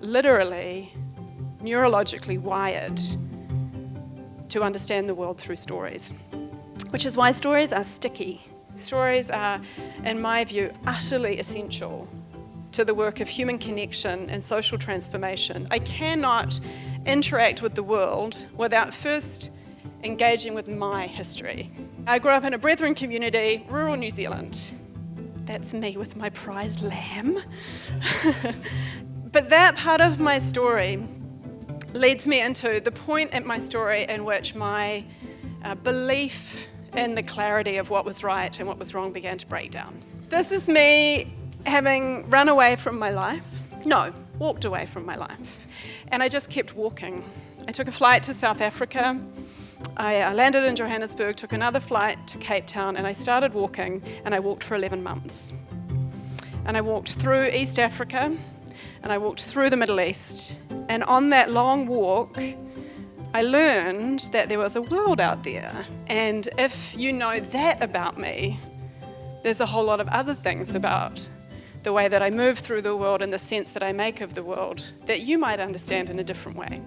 literally neurologically wired to understand the world through stories, which is why stories are sticky. Stories are, in my view, utterly essential to the work of human connection and social transformation. I cannot interact with the world without first engaging with my history. I grew up in a Brethren community, rural New Zealand. That's me with my prize lamb. but that part of my story leads me into the point in my story in which my uh, belief in the clarity of what was right and what was wrong began to break down. This is me having run away from my life. No, walked away from my life. And I just kept walking. I took a flight to South Africa. I uh, landed in Johannesburg, took another flight to Cape Town, and I started walking, and I walked for 11 months. And I walked through East Africa, and I walked through the Middle East. And on that long walk, I learned that there was a world out there. And if you know that about me, there's a whole lot of other things about the way that I move through the world and the sense that I make of the world that you might understand in a different way.